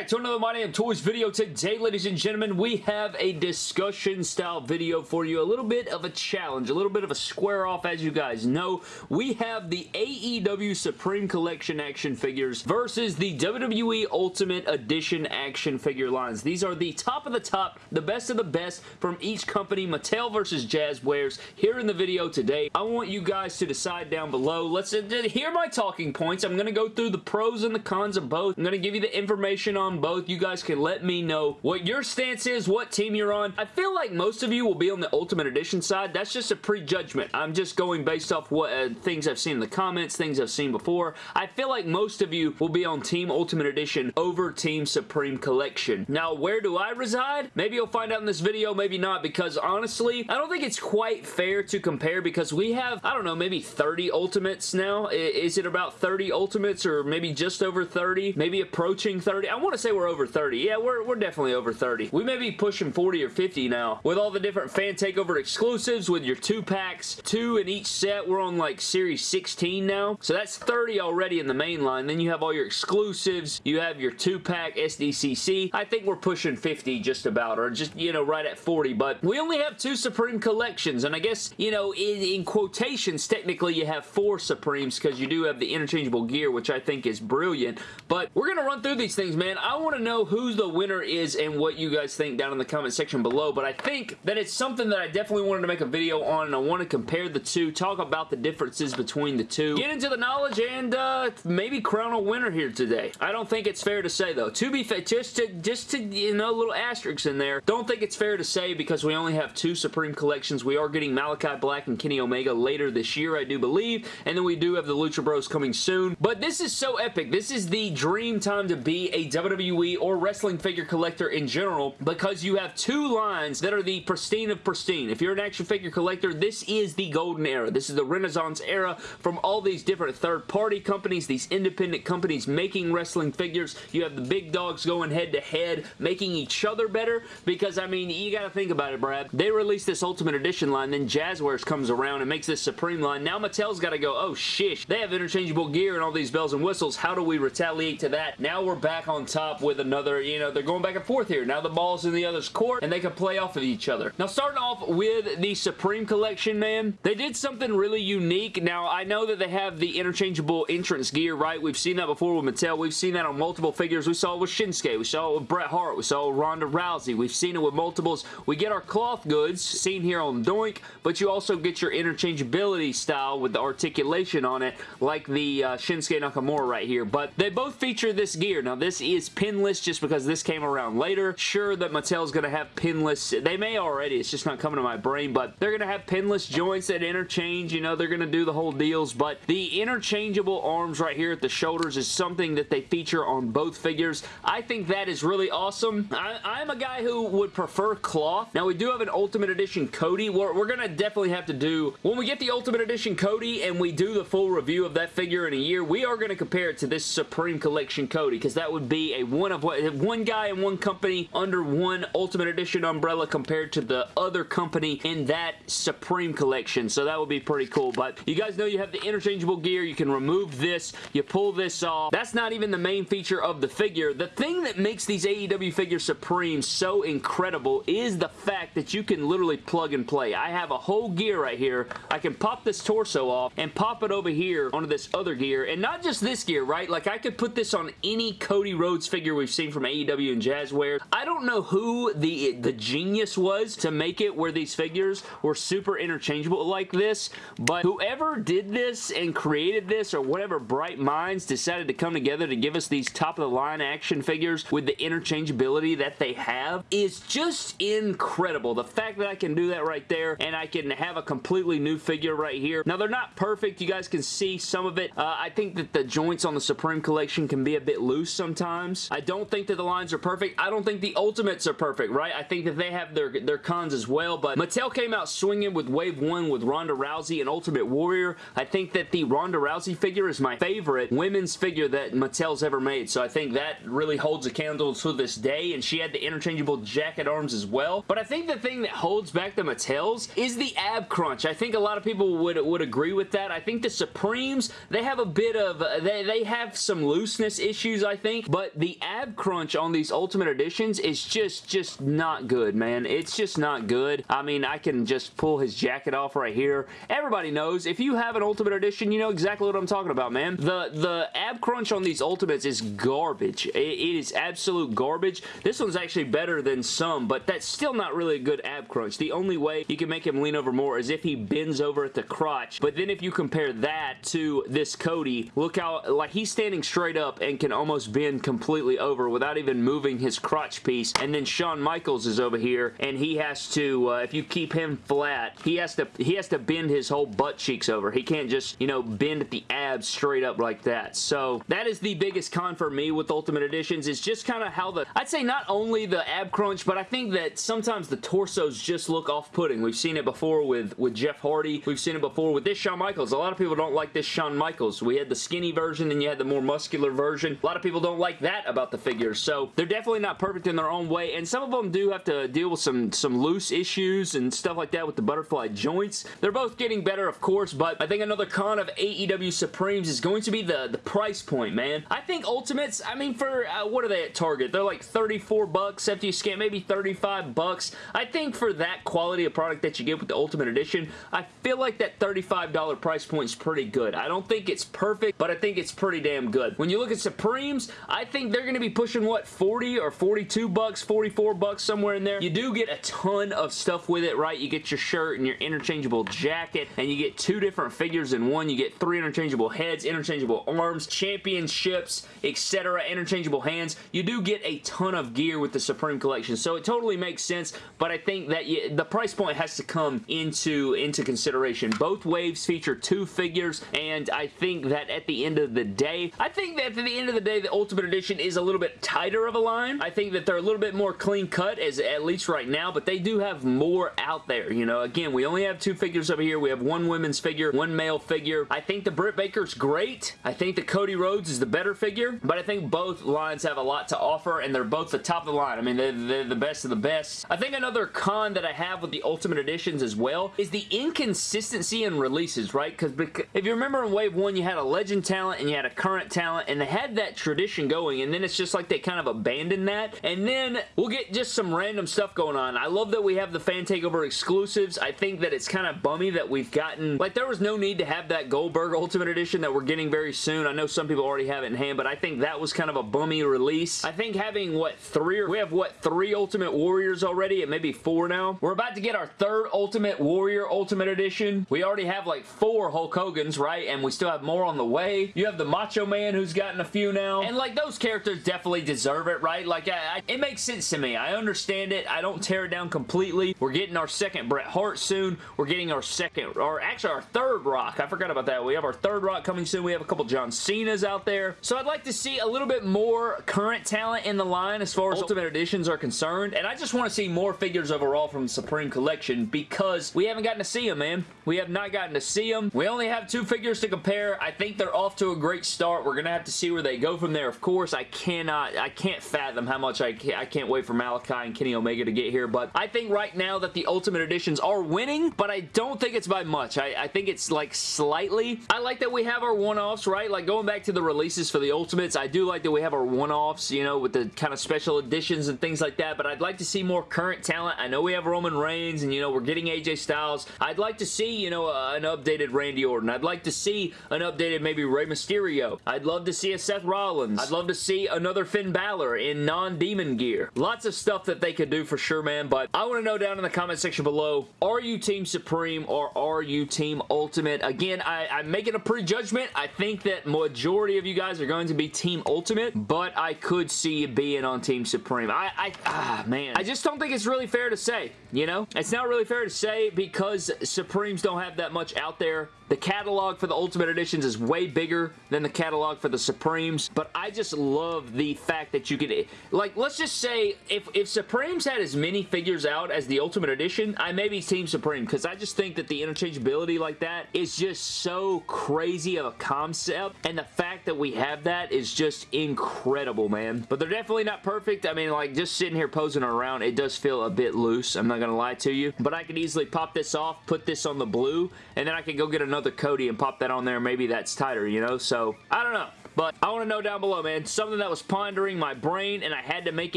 back to another My Damn Toys video. Today, ladies and gentlemen, we have a discussion style video for you. A little bit of a challenge, a little bit of a square off as you guys know. We have the AEW Supreme Collection action figures versus the WWE Ultimate Edition action figure lines. These are the top of the top, the best of the best from each company, Mattel versus Jazwares. Here in the video today, I want you guys to decide down below. Let's uh, hear my talking points. I'm going to go through the pros and the cons of both. I'm going to give you the information on both. You guys can let me know what your stance is, what team you're on. I feel like most of you will be on the Ultimate Edition side. That's just a prejudgment. I'm just going based off what uh, things I've seen in the comments, things I've seen before. I feel like most of you will be on Team Ultimate Edition over Team Supreme Collection. Now, where do I reside? Maybe you'll find out in this video, maybe not, because honestly, I don't think it's quite fair to compare because we have, I don't know, maybe 30 Ultimates now. Is it about 30 Ultimates or maybe just over 30? Maybe approaching 30? I want to say we're over 30. Yeah, we're, we're definitely over 30. We may be pushing 40 or 50 now. With all the different fan takeover exclusives with your two packs, two in each set. We're on like series 16 now. So that's 30 already in the main line. Then you have all your exclusives. You have your two pack SDCC. I think we're pushing 50 just about or just, you know, right at 40. But we only have two Supreme collections. And I guess, you know, in, in quotations, technically you have four Supremes because you do have the interchangeable gear, which I think is brilliant. But we're going to run through these things, man. I want to know who the winner is and what you guys think down in the comment section below, but I think that it's something that I definitely wanted to make a video on, and I want to compare the two, talk about the differences between the two, get into the knowledge, and uh, maybe crown a winner here today. I don't think it's fair to say, though. To be fair, just to, just to, you know, little asterisks in there, don't think it's fair to say because we only have two Supreme collections. We are getting Malakai Black and Kenny Omega later this year, I do believe, and then we do have the Lucha Bros coming soon, but this is so epic. This is the dream time to be a WWE or wrestling figure collector in general because you have two lines that are the pristine of pristine. If you're an action figure collector, this is the golden era. This is the renaissance era from all these different third-party companies, these independent companies making wrestling figures. You have the big dogs going head-to-head, -head, making each other better because, I mean, you gotta think about it, Brad. They released this Ultimate Edition line, then Jazwares comes around and makes this Supreme line. Now Mattel's gotta go, oh, shish. They have interchangeable gear and all these bells and whistles. How do we retaliate to that? Now we're back on top with another, you know, they're going back and forth here. Now the ball's in the other's court and they can play off of each other. Now starting off with the Supreme Collection, man, they did something really unique. Now I know that they have the interchangeable entrance gear, right? We've seen that before with Mattel. We've seen that on multiple figures. We saw it with Shinsuke. We saw it with Bret Hart. We saw it with Ronda Rousey. We've seen it with multiples. We get our cloth goods seen here on Doink, but you also get your interchangeability style with the articulation on it like the uh, Shinsuke Nakamura right here. But they both feature this gear. Now this is pinless just because this came around later. Sure that Mattel's going to have pinless. They may already. It's just not coming to my brain. But they're going to have pinless joints that interchange. You know, they're going to do the whole deals. But the interchangeable arms right here at the shoulders is something that they feature on both figures. I think that is really awesome. I, am a guy who would prefer cloth. Now, we do have an Ultimate Edition Cody. We're, we're going to definitely have to do... When we get the Ultimate Edition Cody and we do the full review of that figure in a year, we are going to compare it to this Supreme Collection Cody because that would be a one of what one guy and one company under one Ultimate Edition umbrella compared to the other company in that Supreme Collection. So that would be pretty cool. But you guys know you have the interchangeable gear. You can remove this. You pull this off. That's not even the main feature of the figure. The thing that makes these AEW figures Supreme so incredible is the fact that you can literally plug and play. I have a whole gear right here. I can pop this torso off and pop it over here onto this other gear. And not just this gear, right? Like I could put this on any Cody Rhodes figure we've seen from AEW and Jazwares. I don't know who the, the genius was to make it where these figures were super interchangeable like this, but whoever did this and created this or whatever bright minds decided to come together to give us these top-of-the-line action figures with the interchangeability that they have is just incredible. The fact that I can do that right there and I can have a completely new figure right here. Now, they're not perfect. You guys can see some of it. Uh, I think that the joints on the Supreme Collection can be a bit loose sometimes. I don't think that the lines are perfect. I don't think the Ultimates are perfect, right? I think that they have their, their cons as well, but Mattel came out swinging with Wave 1 with Ronda Rousey and Ultimate Warrior. I think that the Ronda Rousey figure is my favorite women's figure that Mattel's ever made, so I think that really holds a candle to this day, and she had the interchangeable jacket arms as well. But I think the thing that holds back the Mattels is the ab crunch. I think a lot of people would, would agree with that. I think the Supremes, they have a bit of, they, they have some looseness issues, I think, but the the ab crunch on these Ultimate Editions is just, just not good, man. It's just not good. I mean, I can just pull his jacket off right here. Everybody knows, if you have an Ultimate Edition, you know exactly what I'm talking about, man. The, the ab crunch on these Ultimates is garbage. it, it is absolute garbage. This one's actually better than some, but that's still not really a good ab crunch. The only way you can make him lean over more is if he bends over at the crotch, but then if you compare that to this Cody, look how, like, he's standing straight up and can almost bend completely over without even moving his crotch piece, and then Shawn Michaels is over here, and he has to, uh, if you keep him flat, he has to, he has to bend his whole butt cheeks over. He can't just, you know, bend the abs straight up like that. So, that is the biggest con for me with Ultimate Editions, is just kind of how the, I'd say not only the ab crunch, but I think that sometimes the torsos just look off-putting. We've seen it before with, with Jeff Hardy. We've seen it before with this Shawn Michaels. A lot of people don't like this Shawn Michaels. We had the skinny version and you had the more muscular version. A lot of people don't like that about the figures. So they're definitely not perfect in their own way. And some of them do have to deal with some, some loose issues and stuff like that with the butterfly joints. They're both getting better, of course, but I think another con of AEW Supremes is going to be the, the price point, man. I think Ultimates, I mean, for, uh, what are they at Target? They're like 34 bucks after you scan, maybe 35 bucks. I think for that quality of product that you get with the Ultimate Edition, I feel like that $35 price point is pretty good. I don't think it's perfect, but I think it's pretty damn good. When you look at Supremes, I think they're going to be pushing, what, 40 or 42 bucks, 44 bucks, somewhere in there. You do get a ton of stuff with it, right? You get your shirt and your interchangeable jacket, and you get two different figures in one. You get three interchangeable heads, interchangeable arms, championships, etc., interchangeable hands. You do get a ton of gear with the Supreme Collection, so it totally makes sense, but I think that you, the price point has to come into, into consideration. Both waves feature two figures, and I think that at the end of the day, I think that at the end of the day, the Ultimate Edition is a little bit tighter of a line. I think that they're a little bit more clean cut, as at least right now, but they do have more out there, you know. Again, we only have two figures over here. We have one women's figure, one male figure. I think the Britt Baker's great. I think the Cody Rhodes is the better figure, but I think both lines have a lot to offer, and they're both the top of the line. I mean, they're, they're the best of the best. I think another con that I have with the Ultimate Editions as well is the inconsistency in releases, right? Because if you remember in Wave 1, you had a legend talent and you had a current talent, and they had that tradition going, and then it's just like they kind of abandoned that, and then we'll get just some random stuff going on. I love that we have the Fan Takeover exclusives. I think that it's kind of bummy that we've gotten, like there was no need to have that Goldberg Ultimate Edition that we're getting very soon. I know some people already have it in hand, but I think that was kind of a bummy release. I think having, what, three or, we have, what, three Ultimate Warriors already, and maybe four now? We're about to get our third Ultimate Warrior Ultimate Edition. We already have like four Hulk Hogan's, right? And we still have more on the way. You have the Macho Man who's gotten a few now. And like those characters definitely deserve it, right? Like I, I, it makes sense to me. I understand it. I don't tear it down completely. We're getting our second Bret Hart soon. We're getting our second, or actually our third Rock. I forgot about that. We have our third Rock coming soon. We have a couple John Cena's out there. So I'd like to see a little bit more current talent in the line as far as Ultimate Editions are concerned. And I just want to see more figures overall from the Supreme Collection because we haven't gotten to see them, man. We have not gotten to see them. We only have two figures to compare. I think they're off to a great start. We're going to have to see where they go from there. Of course, I cannot, I can't fathom how much I can't, I can't wait for Malakai and Kenny Omega to get here, but I think right now that the Ultimate Editions are winning, but I don't think it's by much. I, I think it's like slightly. I like that we have our one-offs, right? Like going back to the releases for the Ultimates, I do like that we have our one-offs, you know, with the kind of special editions and things like that, but I'd like to see more current talent. I know we have Roman Reigns and, you know, we're getting AJ Styles. I'd like to see, you know, uh, an updated Randy Orton. I'd like to see an updated maybe Rey Mysterio. I'd love to see a Seth Rollins. I'd love to see another Finn Balor in non-demon gear. Lots of stuff that they could do for sure, man, but I want to know down in the comment section below, are you Team Supreme or are you Team Ultimate? Again, I, I'm making a prejudgment. I think that majority of you guys are going to be Team Ultimate, but I could see you being on Team Supreme. I, I, ah, man. I just don't think it's really fair to say, you know? It's not really fair to say because Supremes don't have that much out there the catalog for the Ultimate Editions is way bigger than the catalog for the Supremes, but I just love the fact that you could, like, let's just say if, if Supremes had as many figures out as the Ultimate Edition, I may be Team Supreme because I just think that the interchangeability like that is just so crazy of a concept, and the fact that we have that is just incredible, man. But they're definitely not perfect. I mean, like, just sitting here posing around, it does feel a bit loose. I'm not going to lie to you, but I could easily pop this off, put this on the blue, and then I could go get another Cody and pop that on there. Maybe that's tighter, you know? So, I don't know. But I want to know down below, man. Something that was pondering my brain and I had to make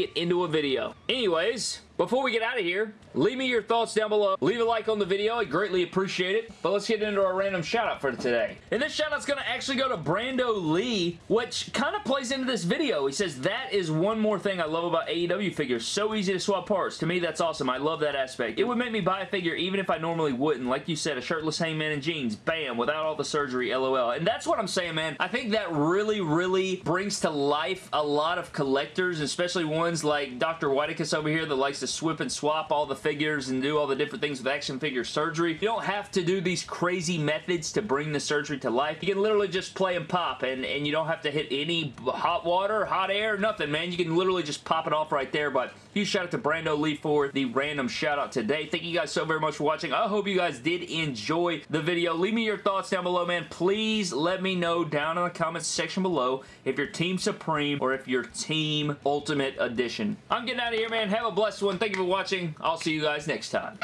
it into a video. Anyways, before we get out of here, leave me your thoughts down below. Leave a like on the video. I greatly appreciate it. But let's get into our random shout out for today. And this shout out's going to actually go to Brando Lee, which kind of plays into this video. He says, that is one more thing I love about AEW figures. So easy to swap parts. To me, that's awesome. I love that aspect. It would make me buy a figure even if I normally wouldn't. Like you said, a shirtless hangman in jeans. Bam. Without all the surgery. LOL. And that's what I'm saying, man. I think that really, really brings to life a lot of collectors, especially ones like Dr. Whiteicus over here that likes to swip and swap all the figures and do all the different things with action figure surgery. You don't have to do these crazy methods to bring the surgery to life. You can literally just play and pop and, and you don't have to hit any hot water, hot air, nothing, man. You can literally just pop it off right there, but huge shout out to Brando Lee for the random shout out today. Thank you guys so very much for watching. I hope you guys did enjoy the video. Leave me your thoughts down below, man. Please let me know down in the comments section below if you're Team Supreme or if you're Team Ultimate Edition. I'm getting out of here, man. Have a blessed one. Thank you for watching. I'll see you guys next time.